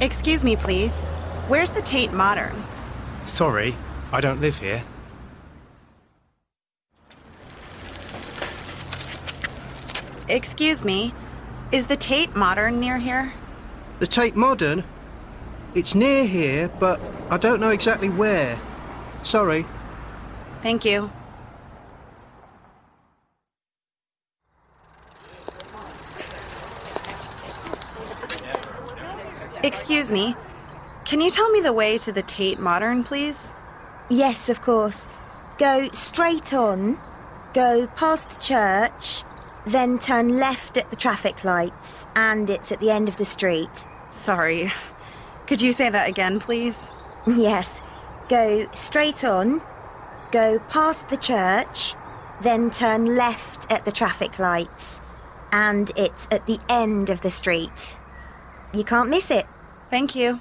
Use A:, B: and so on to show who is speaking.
A: Excuse me, please. Where's the Tate Modern?
B: Sorry, I don't live here.
A: Excuse me. Is the Tate Modern near here?
C: The Tate Modern? It's near here, but I don't know exactly where. Sorry.
A: Thank you. Excuse me. Can you tell me the way to the Tate Modern, please?
D: Yes, of course. Go straight on, go past the church, then turn left at the traffic lights, and it's at the end of the street.
A: Sorry. Could you say that again, please?
D: Yes. Go straight on, go past the church, then turn left at the traffic lights, and it's at the end of the street. You can't miss it.
A: Thank you.